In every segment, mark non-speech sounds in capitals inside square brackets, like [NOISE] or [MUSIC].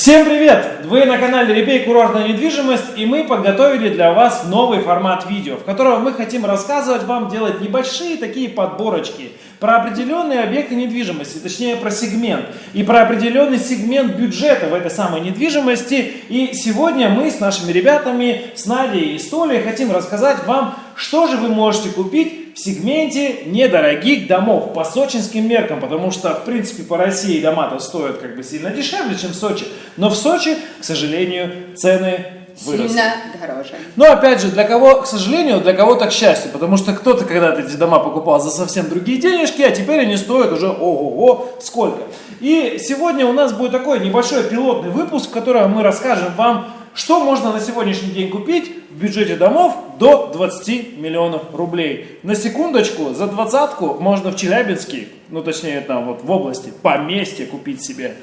Всем привет! Вы на канале Репей Курортная недвижимость и мы подготовили для вас новый формат видео, в котором мы хотим рассказывать вам, делать небольшие такие подборочки про определенные объекты недвижимости, точнее про сегмент и про определенный сегмент бюджета в этой самой недвижимости. И сегодня мы с нашими ребятами, с Надей и Столей хотим рассказать вам, что же вы можете купить в сегменте недорогих домов по сочинским меркам, потому что, в принципе, по России дома-то стоят как бы сильно дешевле, чем в Сочи, но в Сочи, к сожалению, цены выросли. Сильно дороже. Но опять же, для кого, к сожалению, для кого-то к счастью, потому что кто-то когда-то эти дома покупал за совсем другие денежки, а теперь они стоят уже ого-го сколько. И сегодня у нас будет такой небольшой пилотный выпуск, в котором мы расскажем вам, что можно на сегодняшний день купить в бюджете домов до 20 миллионов рублей? На секундочку, за двадцатку можно в Челябинске, ну точнее там вот в области, поместье купить себе.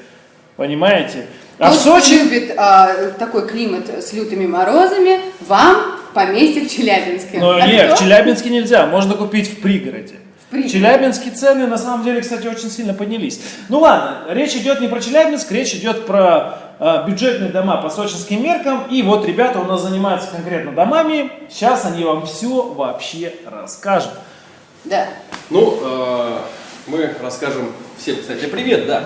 Понимаете? А Тот, в Сочи... любит а, такой климат с лютыми морозами, вам поместье в Челябинске. Но а нет, кто? в Челябинске нельзя, можно купить в пригороде. В Челябинске цены на самом деле, кстати, очень сильно поднялись. Ну ладно, речь идет не про Челябинск, речь идет про э, бюджетные дома по сочинским меркам. И вот ребята у нас занимаются конкретно домами. Сейчас они вам все вообще расскажут. Да. Ну, э, мы расскажем всем, кстати, привет, да.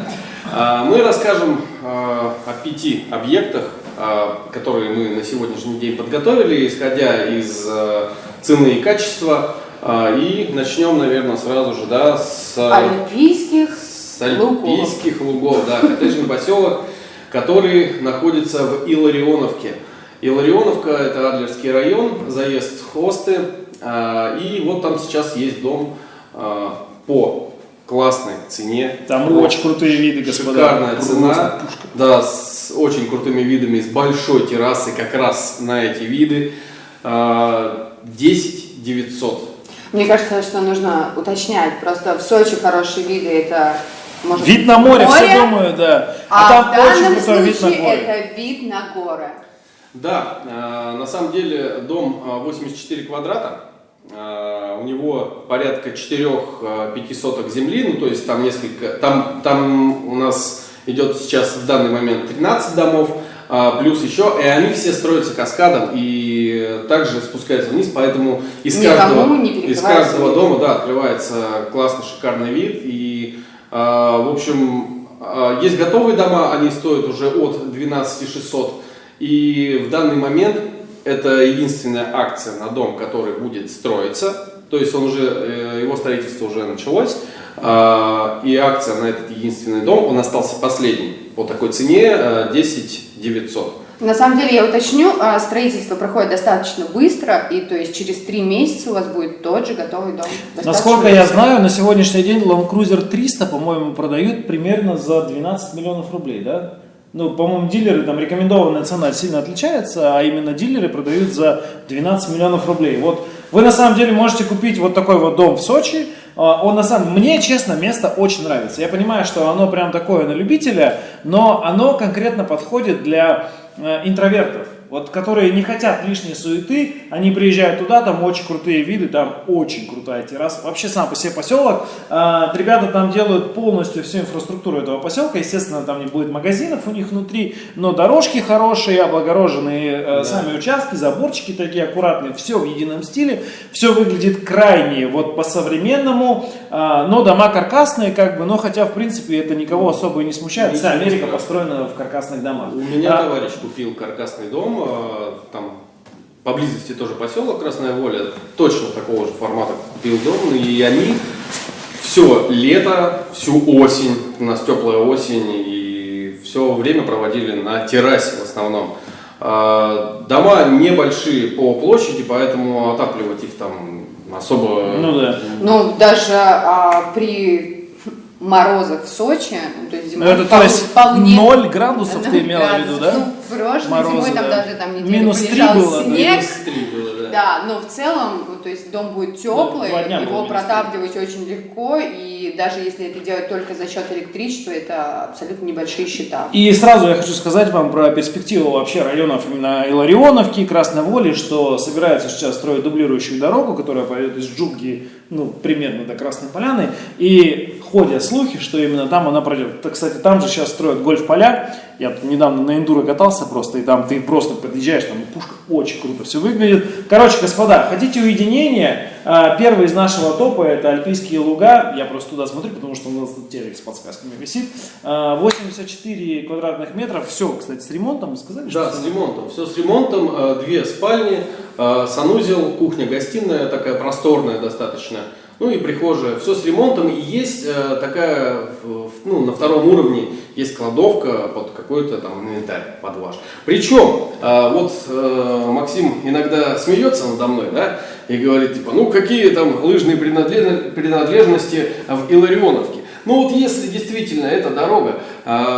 Э, мы расскажем э, о пяти объектах, э, которые мы на сегодняшний день подготовили, исходя из э, цены и качества. Э, и начнем, наверное, сразу же, да, с... Альпийских с альпийских лугов, лугов да, коттеджный поселок который находится в Иларионовке. Иларионовка – это Адлерский район, заезд в Хосты. А, и вот там сейчас есть дом а, по классной цене. Там очень крутые виды, господа. Шикарная цена. Да, с очень крутыми видами, с большой террасой как раз на эти виды. 10 а, 900. Мне кажется, что нужно уточнять. Просто в Сочи хорошие виды – это может, вид на море, море, все думаю, да. А, а там в данном очень случае вид на горы. это вид на горы. Да, э, на самом деле дом 84 э, квадрата, э, у него порядка 4-5 соток земли, ну то есть там несколько, там, там у нас идет сейчас в данный момент 13 домов, плюс еще, и они все строятся каскадом и также спускаются вниз, поэтому из каждого, из каждого дома да, открывается классный шикарный вид, и а, в общем, а, есть готовые дома, они стоят уже от 12 600. И в данный момент это единственная акция на дом, который будет строиться. То есть он уже, э, его строительство уже началось. А, и акция на этот единственный дом, он остался последний по такой цене 10 э, 900. На самом деле, я уточню, а, строительство проходит достаточно быстро, и то есть через три месяца у вас будет тот же готовый дом. Насколько быстро. я знаю, на сегодняшний день Land Cruiser 300, по-моему, продают примерно за 12 миллионов рублей, да? Ну, по-моему, дилеры, там рекомендованная цена сильно отличается, а именно дилеры продают за 12 миллионов рублей. Вот вы на самом деле можете купить вот такой вот дом в Сочи, он на самом мне, честно, место очень нравится. Я понимаю, что оно прям такое на любителя, но оно конкретно подходит для Э, интровертов вот, которые не хотят лишней суеты, они приезжают туда, там очень крутые виды, там очень крутая терраса. Вообще сам по себе поселок, э, ребята там делают полностью всю инфраструктуру этого поселка, естественно, там не будет магазинов у них внутри, но дорожки хорошие, облагороженные э, да. сами участки, заборчики такие аккуратные, все в едином стиле, все выглядит крайне вот по-современному, э, но дома каркасные, как бы, но хотя, в принципе, это никого особо и не смущает, вся Америка построена в каркасных домах. У меня а, товарищ купил каркасный дом, Э, там поблизости тоже поселок Красная Воля, точно такого же формата купил дом, и они все лето, всю осень, у нас теплая осень, и все время проводили на террасе в основном. Э, дома небольшие по площади, поэтому отапливать их там особо... Ну да. Ну даже а, при морозах в Сочи, ну, то есть зимой это, то есть вполне... 0 градусов [LAUGHS] ты имела в виду, да? Ну, прошлой Морозы, зимой там да. даже там неделю Минус 3 было, снег. Минус 3 было, да. Да, но в целом то есть дом будет теплый, два дня его протапливать очень легко, и даже если это делать только за счет электричества, это абсолютно небольшие счета. И сразу я хочу сказать вам про перспективу вообще районов именно Иларионовки, Красной Воли, что собираются сейчас строить дублирующую дорогу, которая пойдет из Джуги, ну, примерно до Красной Поляны, и ходят слухи, что именно там она пройдет. Так, кстати, там же сейчас строят гольф-поля, я тут недавно на эндуро катался просто, и там ты просто подъезжаешь, там пушка очень круто все выглядит. Короче, господа, хотите уединения? А, Первый из нашего топа это Альпийские луга. Я просто туда смотрю, потому что у нас тут телек с подсказками висит. А, 84 квадратных метров. Все, кстати, с ремонтом. Сказали, Да, что с ремонтом. Все с ремонтом. Э, Две спальни, санузел, кухня, гостиная, такая просторная достаточно. Ну и прихожая. Все с ремонтом. И есть э, такая, ну, на втором уровне есть кладовка под какой-то там инвентарь, под ваш. Причем, э, вот э, Максим иногда смеется надо мной, да, и говорит, типа, ну какие там лыжные принадлежно- принадлежности в Иларионовке. Ну вот если действительно эта дорога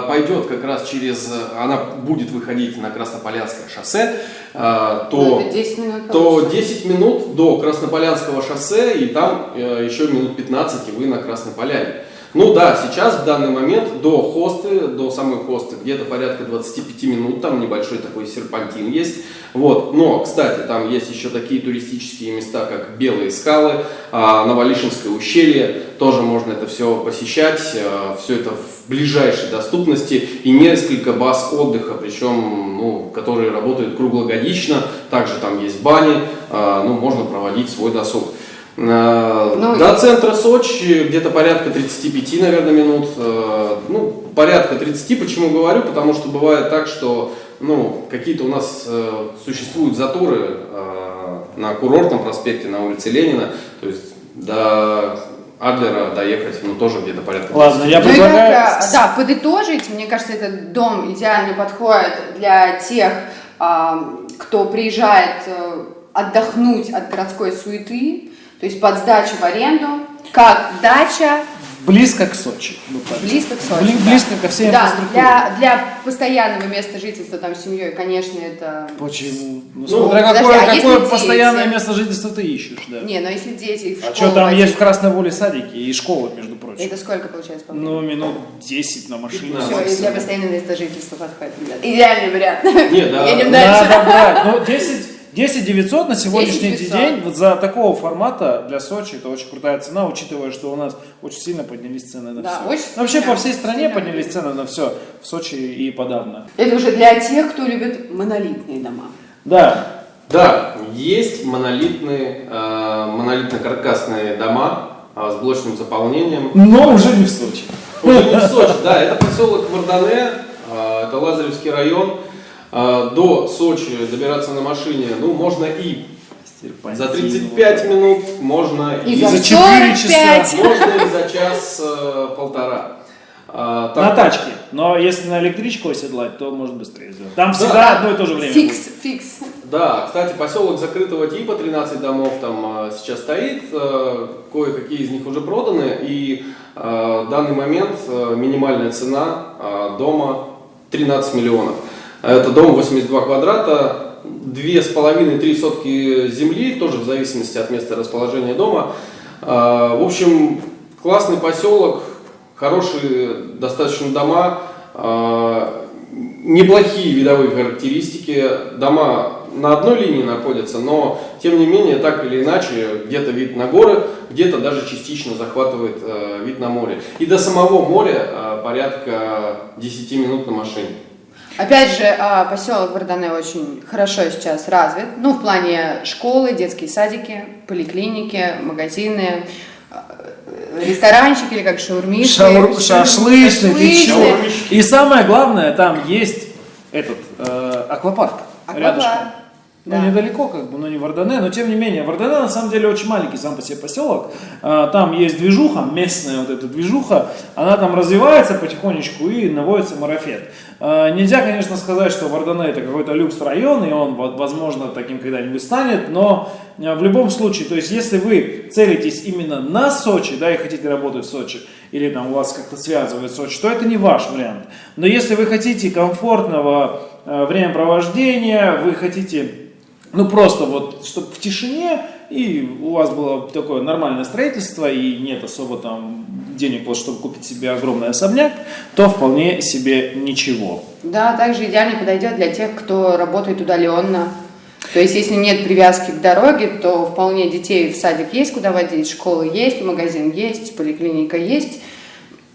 пойдет как раз через, она будет выходить на Краснополянское шоссе, э, то, Ну, это 10 минут то получится. 10 минут до Краснополянского шоссе и там э, еще минут 15 и вы на Красной Поляне. Ну да, сейчас в данный момент до хосты, до самой хосты где-то порядка 25 минут, там небольшой такой серпантин есть. Вот. Но, кстати, там есть еще такие туристические места, как Белые скалы, а, Новолишинское ущелье, тоже можно это все посещать, все это в ближайшей доступности и несколько баз отдыха, причем, ну, которые работают круглогодично, также там есть бани, а, ну, можно проводить свой досуг. Ну, До центра Сочи где-то порядка 35, наверное, минут. Э, Ну, порядка 30. Почему говорю? Потому что бывает так, что ну, какие-то у нас э, существуют заторы э, на курортном проспекте, на улице Ленина. То есть до Адлера доехать, ну, тоже где-то порядка 30. Ладно, я Ну предлагаю... как, а, да, подытожить, мне кажется, этот дом идеально подходит для тех, кто приезжает отдохнуть от городской суеты, то есть под сдачу в аренду, как дача, Близко к Сочи. так. близко к Сочи. Бли- да. Близко ко всей Да, инфраструктуре. для, для постоянного места жительства там с семьей, конечно, это... Почему? Ну, Ну, смотря подожди, какое, а какое если постоянное дети? место жительства ты ищешь, да. Не, но если дети а что там водить, есть в Красной Воле садики и школы, между прочим? Это сколько получается? по? Ну, минут 10 на машине. 15. Все, и для постоянного места жительства подходит, ребят. Идеальный вариант. Не, да. Едем дальше. Надо брать. Ну, 10, 10 900 на сегодняшний 10 900. день вот за такого формата для Сочи это очень крутая цена, учитывая, что у нас очень сильно поднялись цены на Да, все. очень Вообще сильно, по всей стране сильно. поднялись цены на все. В Сочи и подавно. Это уже для тех, кто любит монолитные дома. Да. Да, есть монолитные, э, монолитно-каркасные дома э, с блочным заполнением. Но уже не в Сочи. Уже не в Сочи, да, это поселок Мардане, э, это Лазаревский район. Э, До Сочи добираться на машине, ну, можно и за 35 минут, можно И, и, за, за четыре 45. часа. можно и за час-полтора. На тачке. Но если на электричку оседлать, то может быстрее сделать. Там Да. всегда одно и то же время. Фикс, будет. фикс. Да, кстати, поселок закрытого типа, 13 домов там э, сейчас стоит, э, кое-какие из них уже проданы, и э, в данный момент э, минимальная цена э, дома 13 миллионов. Это дом 82 квадрата, две с половиной, три сотки земли, тоже в зависимости от места расположения дома. Э, В общем, классный поселок, хорошие достаточно дома, э, неплохие видовые характеристики. Дома на одной линии находятся, но тем не менее, так или иначе, где-то вид на горы, где-то даже частично захватывает вид на море. И до самого моря порядка 10 минут на машине. Опять же, а, поселок Вардане очень хорошо сейчас развит. Ну, в плане школы, детские садики, поликлиники, магазины, а, ресторанчики или как шаурмишки. Шаур- шаурм- Шашлычный, ты чё? шашлычный. И самое главное, там есть этот э, аквапарк. Аквапарк. Рядышком. Ну, Да. недалеко, как бы, но не Вардане, но тем не менее. Вардане на самом деле очень маленький сам по себе поселок. А, Там есть движуха, местная вот эта движуха, она там развивается потихонечку и наводится марафет. А, Нельзя, конечно, сказать, что Вардане это какой-то люкс район, и он, возможно, таким когда-нибудь станет, но а, в любом случае, то есть если вы целитесь именно на Сочи, да, и хотите работать в Сочи, или там у вас как-то связывает Сочи, то это не ваш вариант. Но если вы хотите комфортного времяпровождения, вы хотите, ну просто вот, чтобы в тишине, и у вас было такое нормальное строительство, и нет особо там денег, вот, чтобы купить себе огромный особняк, то вполне себе ничего. Да, также идеально подойдет для тех, кто работает удаленно. То есть, если нет привязки к дороге, то вполне детей в садик есть куда водить, школа есть, магазин есть, поликлиника есть.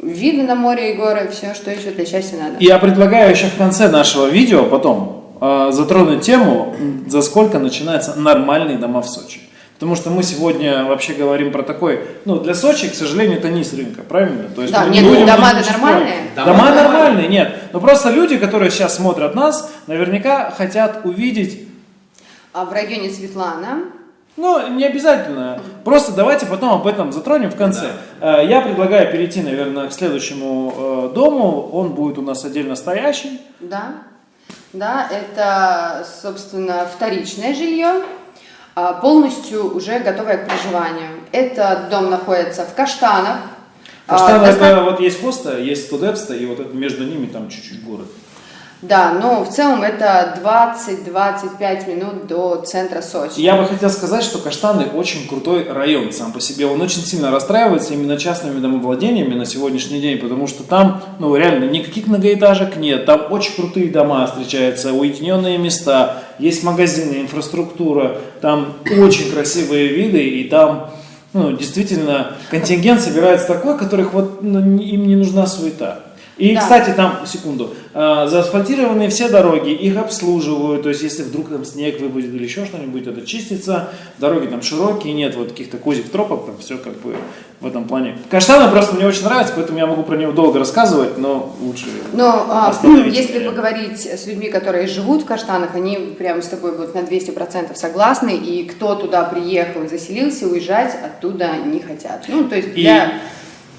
Виды на море и горы, все, что еще для счастья надо. Я предлагаю еще в конце нашего видео потом э, затронуть тему, за сколько начинаются нормальные дома в Сочи. Потому что мы сегодня вообще говорим про такой, ну, для Сочи, к сожалению, это низ рынка, правильно? То есть Да, нет, будем ничего нормальные. Дома Дома нормальные. нормальные, нет. Но просто люди, которые сейчас смотрят нас, наверняка хотят увидеть А в районе Светлана, ну, не обязательно. Просто давайте потом об этом затронем в конце. Э, Я предлагаю перейти, наверное, к следующему э, дому. Он будет у нас отдельно стоящий. да, да, это, собственно, вторичное жилье, а, полностью уже готовое к проживанию. Этот дом находится в Каштанах. А, Каштан доста- это вот есть Коста, есть Студепста, и вот это между ними там чуть-чуть город. Да, но в целом это 20-25 минут до центра Сочи. Я бы хотел сказать, что Каштаны очень крутой район сам по себе. Он очень сильно расстраивается именно частными домовладениями на сегодняшний день, потому что там, ну, реально, никаких многоэтажек нет. Там очень крутые дома встречаются, уединенные места, есть магазины, инфраструктура, там очень красивые виды, и там, ну, действительно, контингент собирается такой, которых вот ну, им не нужна суета. И, Да. кстати, там, секунду, а, заасфальтированы все дороги, их обслуживают, то есть если вдруг там снег выпадет или еще что-нибудь, это чистится, дороги там широкие, нет вот каких-то козьих тропок, там все как бы в этом плане. Каштаны просто мне очень нравится, поэтому я могу про него долго рассказывать, но лучше... Но а, если меня. поговорить с людьми, которые живут в Каштанах, они прямо с тобой будут на 200% согласны, и кто туда приехал и заселился, уезжать оттуда не хотят. Ну, то есть И для...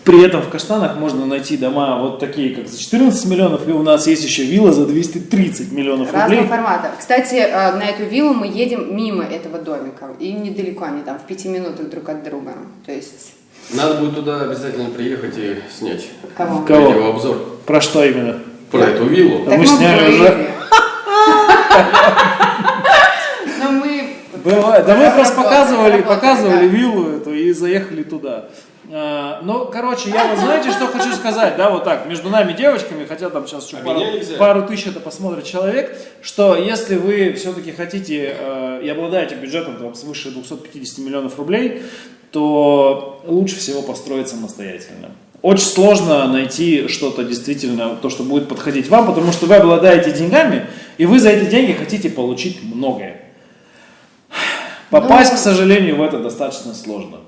при этом в Каштанах можно найти дома вот такие, как за 14 миллионов, и у нас есть еще вилла за 230 миллионов Разного рублей. формата. Кстати, э, на эту виллу мы едем мимо этого домика, и недалеко они там, в пяти минутах друг от друга. То есть, Надо будет туда обязательно приехать и снять кого? Кого? видеообзор Про что именно? про эту виллу. Да мы сняли были. уже. [LAUGHS] Но мы... Бывает. Да мы просто показывали, показывали виллу эту и заехали туда. А, Ну, короче, я вот знаете, что хочу сказать, да, вот так, между нами девочками, хотя там сейчас еще А пару, пару тысяч это посмотрит человек, что если вы все-таки хотите э, и обладаете бюджетом там, свыше 250 миллионов рублей, то лучше всего построить самостоятельно. Очень сложно найти что-то действительно, то, что будет подходить вам, потому что вы обладаете деньгами, и вы за эти деньги хотите получить многое. Попасть, Ну- к сожалению, в это достаточно сложно.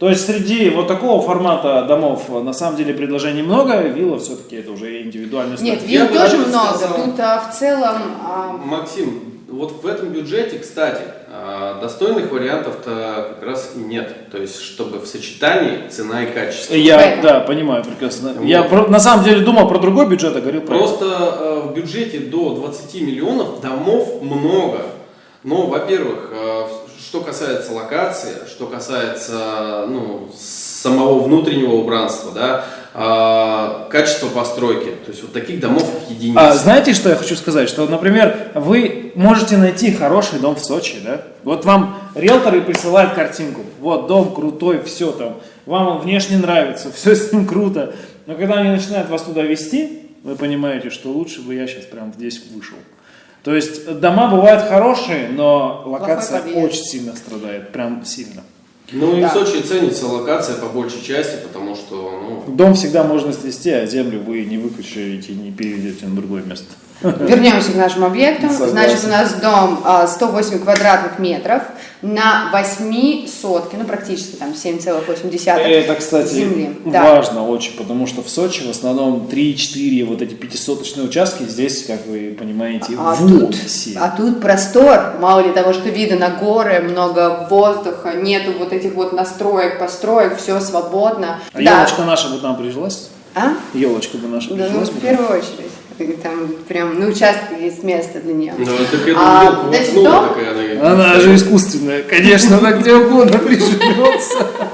То есть среди вот такого формата домов э, на самом деле предложений много, вилла все-таки это уже индивидуальный Нет, статус. Я вилл бы тоже много. сказал- Тут а, в целом... а, Максим, вот в этом бюджете, кстати, а, достойных вариантов-то как раз и нет. То есть, чтобы в сочетании цена и качество. Я, да, понимаю прекрасно. Вот. Я про- на самом деле думал про другой бюджет, а говорил про это. Просто э, в бюджете до 20 миллионов домов много. Но, во-первых, э, что касается локации, что касается ну, самого внутреннего убранства, да, э, качество постройки, то есть вот таких домов единицы. А знаете, что я хочу сказать? Что, например, вы можете найти хороший дом в Сочи, да? Вот вам риэлторы присылают картинку. Вот дом крутой, все там. Вам он внешне нравится, [LAUGHS] все с ним круто. Но когда они начинают вас туда вести, вы понимаете, что лучше бы я сейчас прям здесь вышел. То есть дома бывают хорошие, но локация очень сильно страдает, прям сильно. Ну и Да. в Сочи ценится локация по большей части, потому что, ну, Дом всегда можно снести, а землю вы не выключите и не переведете на другое место. Вернемся к нашим объектам. Согласен. Значит, у нас дом а, 108 квадратных метров на 8 сотки, ну практически там 7,8 Это, кстати, земли. Да. важно очень, потому что в Сочи в основном 3-4 вот эти пятисоточные участки, здесь, как вы понимаете, А вот тут, все. а тут простор, мало ли того, что видно на горы, много воздуха, нету вот этих вот настроек, построек, все свободно. А да. елочка наша бы нам прижилась? А? Елочка бы наша Да, ну, прижилась в первую очередь. Там прям на участке есть место для нее. ну так эту А, елку значит, воткнула, дом? так и она... Она же искусственная, конечно, она где угодно приживется. [LAUGHS]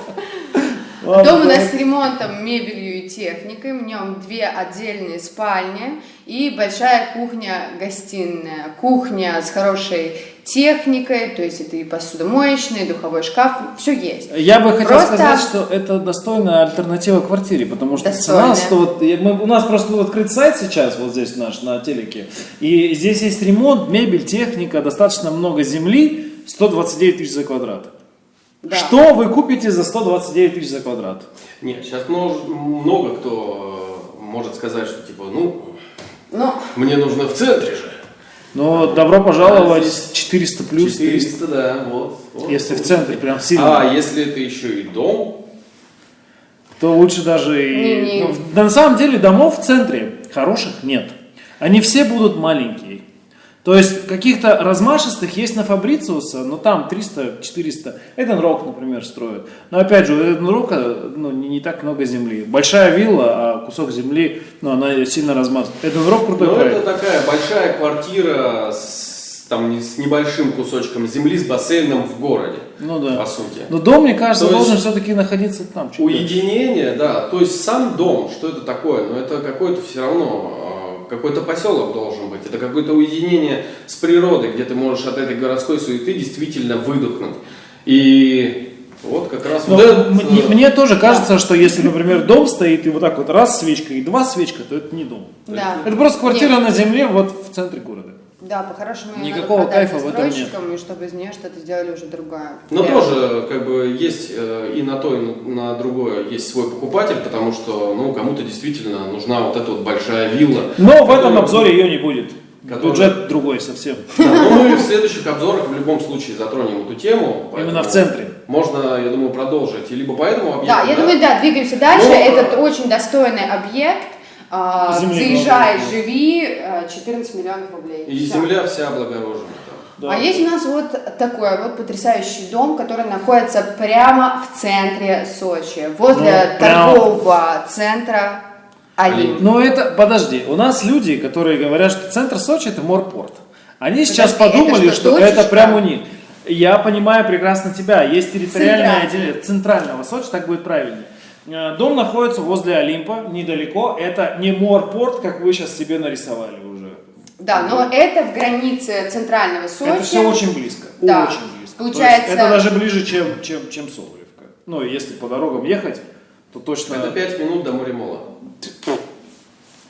Дом у нас с ремонтом, мебелью и техникой. В нем две отдельные спальни и большая кухня-гостиная. Кухня с хорошей техникой, то есть это и посудомоечный, и духовой шкаф, все есть. Я бы хотел Просто- сказать, что это достойная альтернатива квартире, потому что Достойная. цена 100, вот, мы- у нас просто был открыт сайт сейчас, вот здесь наш, на телеке, и здесь есть ремонт, мебель, техника, достаточно много земли, 129 тысяч за квадрат. Да. Что вы купите за 129 тысяч за квадрат? Нет, сейчас много кто э, может сказать, что типа, ну, Ну, мне нужно в центре же. Но добро пожаловать 400 плюс 300, 400, да, вот. вот. если в центре прям сильно. А если это еще и дом, то лучше даже и... Не-не. Ну, в- на самом деле домов в центре хороших нет. Они все будут маленькие. То есть каких-то размашистых есть на Фабрициуса, но там 300-400. Эден Рок, например, строят. Но опять же, у Эден Рока ну, не, не так много земли. Большая вилла, а кусок земли, ну, она сильно размазана. Эден Рок крутой ну проект. это такая большая квартира с, там, с небольшим кусочком земли, с бассейном в городе, Ну да. по сути. Но дом, мне кажется, То должен все-таки находиться там. Уединение, да, то есть сам дом, что это такое? Ну это какой-то все равно, какой-то поселок должен быть, это какое-то уединение с природой, где ты можешь от этой городской суеты действительно выдохнуть. И вот как раз Но вот этот, мне, мне тоже кажется, что если, например, дом стоит и вот так вот раз свечка и два свечка, то это не дом. да. Это просто квартира Нет. на земле вот в центре города. Да, по-хорошему Никакого надо кайфа в этом нет. застройщикам, и чтобы из нее что-то сделали уже другое. Но Прям. тоже как бы есть э, и на то, и на, другое есть свой покупатель, потому что ну, кому-то действительно нужна вот эта вот большая вилла. Но в этом обзоре ее не будет. Который- Бюджет другой совсем. Да, но мы в следующих обзорах в любом случае затронем эту тему. Именно в центре. Можно, я думаю, продолжить. И либо по этому объекту. Да, я думаю, да, двигаемся дальше. Ну, Этот э, очень достойный объект. А, Заезжай, живи, э, 14 миллионов рублей. И земля вся облагорожена. Да. А есть у нас вот такой вот потрясающий дом, который находится прямо в центре Сочи, возле Ну, прямо- торгового центра Олимп. Но это, подожди, у нас люди, которые говорят, что центр Сочи это морпорт. Они сейчас Подожди, это подумали, что, что это дочечка? прям у них. Я понимаю прекрасно тебя. Есть территориальное Центральное. отделение центрального Сочи, так будет правильнее. Э, Дом находится возле Олимпа, недалеко. Это не морпорт, как вы сейчас себе нарисовали уже. Да, но это в границе центрального Сочи. Это все очень близко. Да. Очень близко. Получается- это даже ближе, чем, чем, чем Соболевка. Ну, если по дорогам ехать, то точно Это 5 минут до Моремола.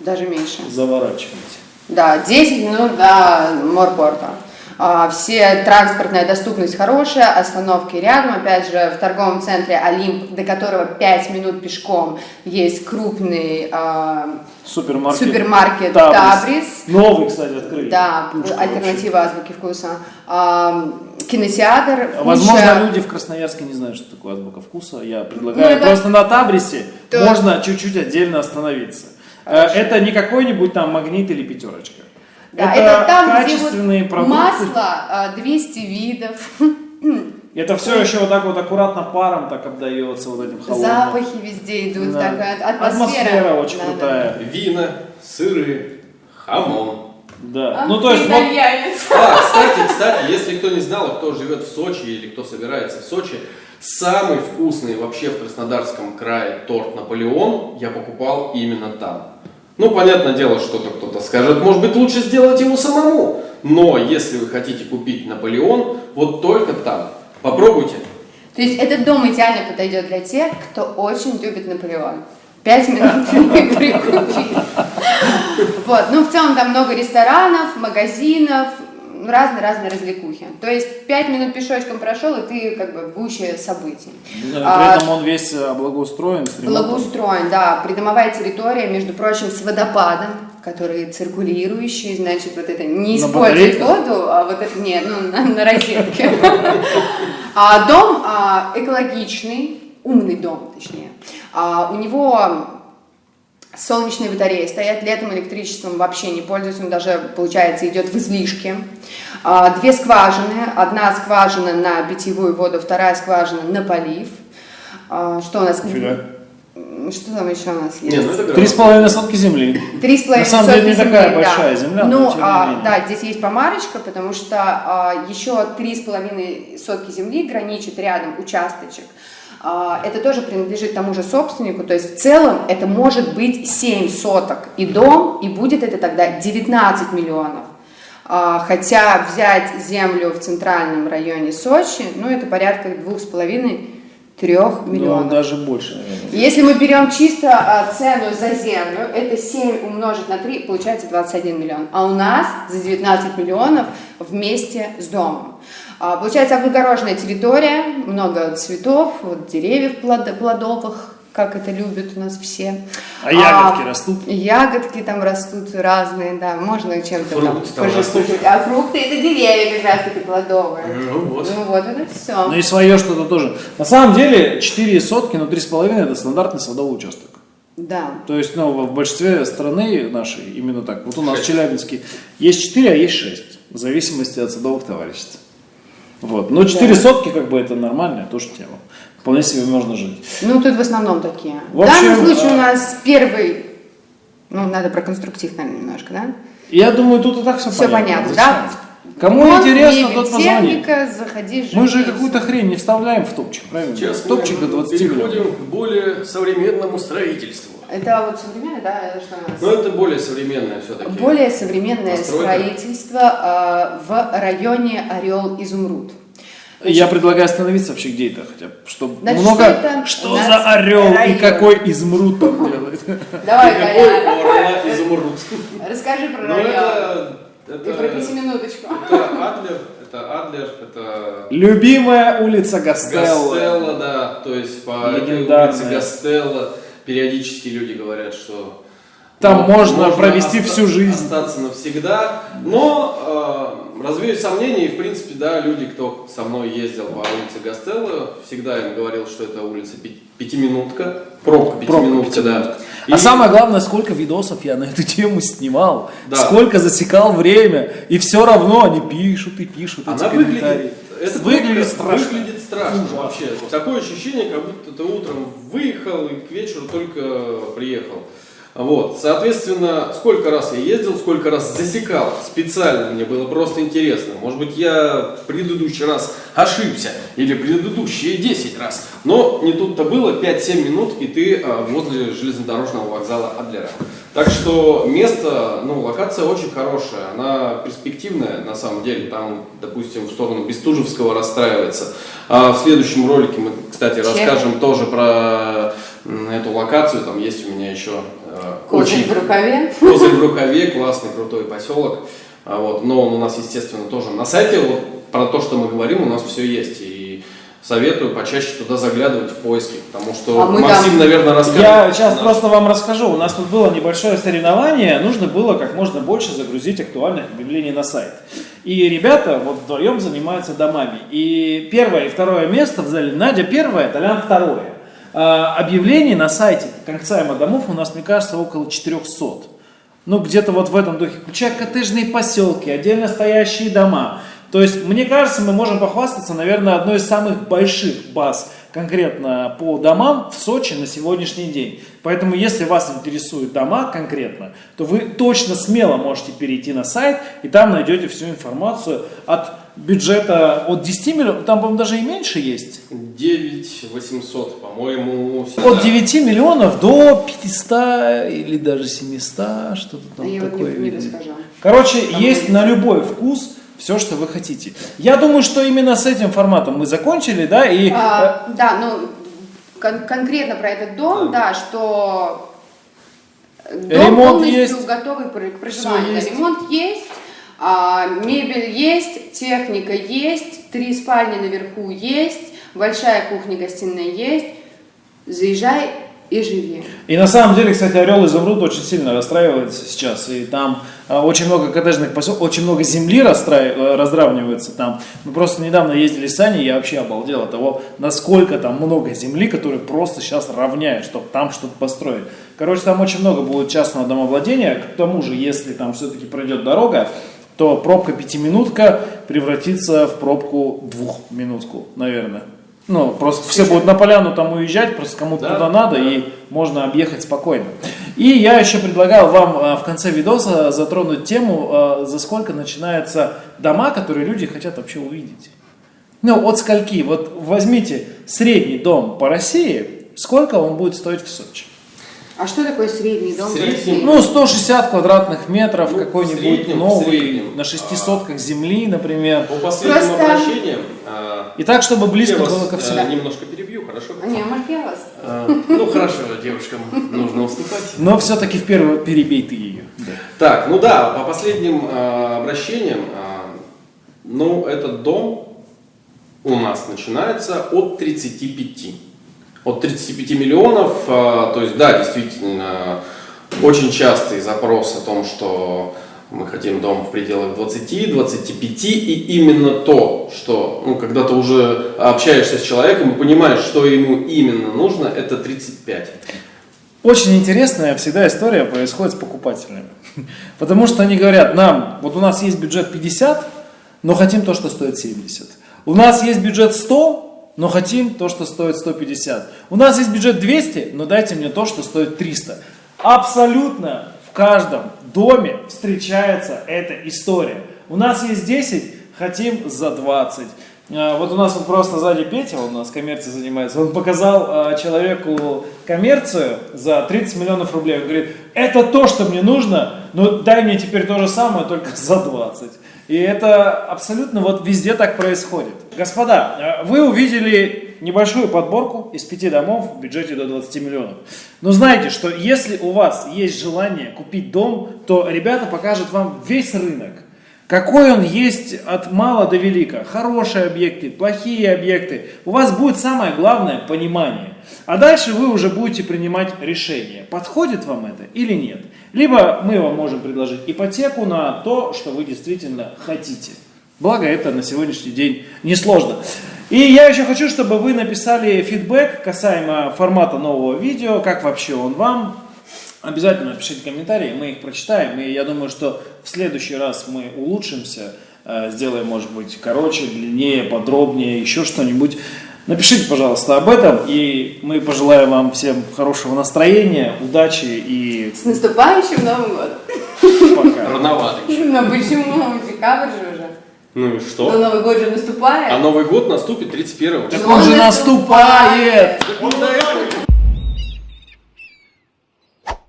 Даже меньше. заворачивайте. Да, 10 минут до морпорта. А, Все транспортная доступность хорошая, остановки рядом. Опять же, в торговом центре Олимп, до которого 5 минут пешком, есть крупный а, Супермаркет. супермаркет Табрис. Табрис. Новый, кстати, открыли. Да, Пушка альтернатива азбуки вкуса. А, кинотеатр. вообще. Возможно, куча- люди в Красноярске не знают, что такое азбука вкуса. Я предлагаю Ну, это- просто на Табрисе То- можно чуть-чуть отдельно остановиться. Э, Хорошо. Это не какой-нибудь там магнит или пятерочка. Да, это, там, качественные где вот продукты. масло а, 200 видов, [CLEARS THROAT] Это все еще вот так вот аккуратно паром так обдается вот этим холодным. запахи везде идут, Да. такая атмосфера. Атмосфера очень Да, да. крутая. Вина, сыры, хамон. Да. Ах, ну то есть вот. А, кстати, кстати, если кто не знал, и кто живет в Сочи или кто собирается в Сочи, самый вкусный вообще в Краснодарском крае торт Наполеон я покупал именно там. Ну, понятное дело, что-то кто-то скажет, может быть, лучше сделать его самому. Но если вы хотите купить Наполеон, вот только там. Попробуйте. То есть этот дом идеально подойдет для тех, кто очень любит Наполеон. Пять минут [LAUGHS] и прикупить. Вот, ну в целом там много ресторанов, магазинов, разные-разные развлекухи. То есть пять минут пешочком прошел, и ты как бы в гуще событий. да, А, при этом он весь э, благоустроен. Благоустроен, да. Придомовая территория, между прочим, с водопадом, который циркулирующий, значит, вот это не батарейках? воду, а вот это нет, ну, на, на розетке. [LAUGHS] А Дом а, экологичный, умный дом, точнее. А, У него солнечные батареи стоят, летом электричеством вообще не пользуются, он даже, получается, идет в излишке. А, Две скважины, одна скважина на питьевую воду, вторая скважина на полив. А, Что у нас? М, Что там еще у нас ну есть? Три с половиной сотки земли. Три с половиной На самом деле сотки не такая земли, да. большая земля, но Ну, не а, да, здесь есть помарочка, потому что а, еще три с половиной сотки земли граничит рядом участочек. А, это тоже принадлежит тому же собственнику, то есть в целом это может быть 7 соток и дом, и будет это тогда 19 миллионов. А, хотя взять землю в центральном районе Сочи, ну это порядка двух с половиной трех Ну, миллионов. даже больше, наверное. Если мы берем чисто а, цену за землю, это 7 умножить на 3, получается 21 миллион. А у нас за 19 миллионов вместе с домом. А, получается облагороженная территория, много цветов, вот деревьев плод- плодовых, как это любят у нас все. А ягодки растут? Ягодки там растут разные, да, можно чем-то там Фрукты там пожестить. А фрукты это деревья как раз таки плодовые. Ну вот. Ну вот, это все. Ну и свое что-то тоже. На самом деле 4 сотки, но 3,5 это стандартный садовый участок. Да. То есть, ну, в большинстве страны нашей именно так. Вот у нас в Челябинске есть 4, а есть 6. В зависимости от садовых товариществ. Вот. Но 4 сотки, как бы, это нормальная тоже тема. Вполне себе можно жить. Ну, тут в основном такие. В В, данном общем, случае а- у нас первый, ну, надо про конструктив, наверное, немножко, да? Я думаю, тут и так все, Все понятно, да? Кому Вот интересно, тот позвонит. техника, заходи, живи. Мы же какую-то хрень не вставляем в топчик, правильно? Сейчас топчик до мы 20 переходим миллионов. к более современному строительству. Это вот современное, да? Это что у нас? Но это более современное все-таки. Более современное Постройка. строительство э, в районе Орел-Изумруд. Я предлагаю остановиться вообще где это хотя бы, чтобы Значит, много... что это Что за орел и район? какой измруд там делает? Давай, Какой изумруд? расскажи про Ну район. это... И про пятиминуточку. это Адлер, это Адлер, это Любимая улица Гастелло. Гастелло, да, то есть по этой улице Гастелло периодически люди говорят, что Там ну, можно провести всю жизнь. остаться навсегда, но э, развею сомнения, и в принципе, да, люди, кто со мной ездил по улице Гастелло, всегда им говорил, что это улица пи- пятиминутка, пробка пятиминутка, да. А И- самое главное, сколько видосов я на эту тему снимал, Да. сколько засекал время, и все равно они пишут и пишут эти Она комментарии. Эта выглядит страшно. Выглядит страшно вообще. Такое ощущение, как будто ты утром выехал и к вечеру только приехал. Вот, соответственно, сколько раз я ездил, сколько раз засекал специально, мне было просто интересно. Может быть, я в предыдущий раз ошибся, или предыдущие 10 раз. Но не тут-то было, 5-7 минут, и ты а, возле железнодорожного вокзала Адлера. Так что место, ну, локация очень хорошая, она перспективная на самом деле. Там, допустим, в сторону Бестужевского расстраивается. А в следующем ролике мы, кстати, Чем? расскажем тоже про м, эту локацию. Там есть у меня еще э, Козырь очень в рукаве. Козырь в рукаве, классный, крутой поселок. А Вот, но он у нас, естественно, тоже на сайте. Вот, про то, что мы говорим, у нас все есть. И советую почаще туда заглядывать в поиски, потому что А мы Максим, там- наверное, расскажет. Я сейчас наш- просто вам расскажу. У нас тут было небольшое соревнование. Нужно было как можно больше загрузить актуальных объявлений на сайт. И ребята вот вдвоем занимаются домами. И первое и второе место взяли Надя первое, Толян второе. А, объявлений на сайте конксайма домов у нас, мне кажется, около 400. Ну, где-то вот в этом духе, включая коттеджные поселки, отдельно стоящие дома. То есть, мне кажется, мы можем похвастаться, наверное, одной из самых больших баз конкретно по домам в Сочи на сегодняшний день. Поэтому, если вас интересуют дома конкретно, то вы точно смело можете перейти на сайт, и там найдете всю информацию от бюджета от 10 миллионов, там, по-моему, даже и меньше есть. 9 800, по-моему. От 9 миллионов до 500 или даже 700, что-то там Я вот такое. не, не видно. расскажу. Короче, есть на любой вкус все, что вы хотите. Я думаю, что именно с этим форматом мы закончили, да, и... А, да, ну кон- конкретно про этот дом, да, что дом Ремонт полностью есть. готовый к проживанию. есть. Ремонт есть, а, мебель есть, техника есть, три спальни наверху есть, большая кухня-гостиная есть. Заезжай и живи. И на самом деле, кстати, Орел Изумруд очень сильно расстраивается сейчас. И там а, очень много коттеджных поселков, очень много земли расстраив- э, разравнивается там. Мы просто недавно ездили с Аней, я вообще обалдел от того, насколько там много земли, которые просто сейчас равняют, чтобы там что-то построить. Короче, там очень много будет частного домовладения. К тому же, если там все-таки пройдет дорога, то пробка пятиминутка превратится в пробку двухминутку, наверное. Ну, просто все будут на поляну там уезжать, просто кому-то Да, туда надо, да. и можно объехать спокойно. И я еще предлагал вам э, в конце видоса затронуть тему, э, за сколько начинаются дома, которые люди хотят вообще увидеть. Ну, от скольки? Вот возьмите средний дом по России, сколько он будет стоить в Сочи? А что такое средний дом Средний? Ну, 160 квадратных метров, Ну, какой-нибудь новый, на шести сотках земли, например. По последним Просто- обращениям... а, И так, чтобы близко я вас, было ко а, всему. немножко перебью, хорошо? А не, может, я вас? А, Ну хорошо, девушкам нужно уступать. Но все-таки в первую перебей ты ее. Так, ну да, по последним а, обращениям, а, ну этот дом у нас начинается от 35. От 35 миллионов, а, то есть да, действительно, очень частый запрос о том, что мы хотим дом в пределах 20, 25, и именно то, что, ну, когда ты уже общаешься с человеком и понимаешь, что ему именно нужно, это 35. Очень интересная всегда история происходит с покупателями. [LAUGHS] Потому что они говорят, нам, вот у нас есть бюджет 50, но хотим то, что стоит 70. У нас есть бюджет 100, но хотим то, что стоит 150. У нас есть бюджет 200, но дайте мне то, что стоит 300. Абсолютно в каждом доме встречается эта история. У нас есть 10, хотим за 20. А, Вот у нас вот просто сзади Петя, он у нас коммерцией занимается, он показал а, человеку коммерцию за 30 миллионов рублей. Он говорит, это то, что мне нужно, но дай мне теперь то же самое, только за 20. И это абсолютно вот везде так происходит. Господа, а, вы увидели небольшую подборку из пяти домов в бюджете до 20 миллионов. Но знайте, что если у вас есть желание купить дом, то ребята покажут вам весь рынок. Какой он есть от мала до велика. Хорошие объекты, плохие объекты. У вас будет самое главное понимание. А дальше вы уже будете принимать решение, подходит вам это или нет. Либо мы вам можем предложить ипотеку на то, что вы действительно хотите. Благо это на сегодняшний день несложно. И я еще хочу, чтобы вы написали фидбэк касаемо формата нового видео, как вообще он вам. Обязательно напишите комментарии, мы их прочитаем. И я думаю, что в следующий раз мы улучшимся, э, сделаем, может быть, короче, длиннее, подробнее, еще что-нибудь. Напишите, пожалуйста, об этом, и мы пожелаем вам всем хорошего настроения, удачи и С наступающим Новым годом. пока. Рановато еще. Ну почему? Декабрь же уже. Ну и Но что? Новый год же наступает. А Новый год наступит 31 Так Ну, он же он наступает! наступает. Вот до этого